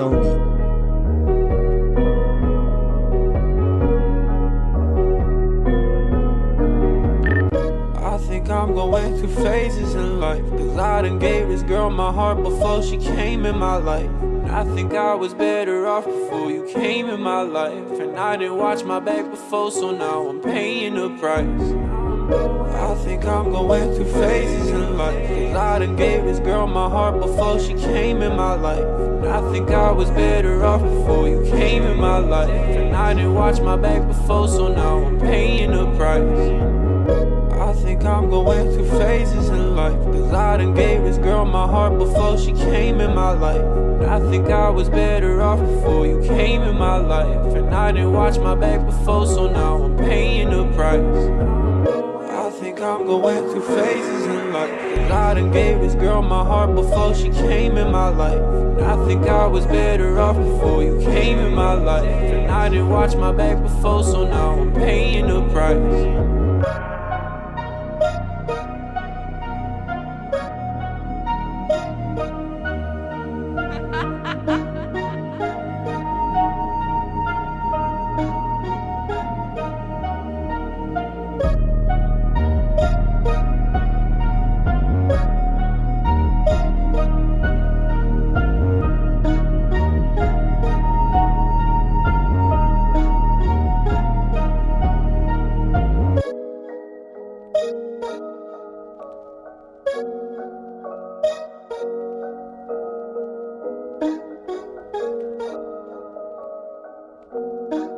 I think I'm going through phases in life. Cause I done gave this girl my heart before she came in my life. And I think I was better off before you came in my life. And I didn't watch my back before, so now I'm paying the price. I think I'm going through phases in life. Cause I done gave this girl my heart before she came in my life. And I think I was better off before you came in my life. And I didn't watch my back before, so now I'm paying the price. I think I'm going through phases in life. Cause I done gave this girl my heart before she came in my life. And I think I was better off before you came in my life. And I didn't watch my back before, so now I'm paying the price. I'm going through phases in life. Cause I done gave this girl my heart before she came in my life. And I think I was better off before you came in my life. And I didn't watch my back before, so now I'm paying the price. Thank you.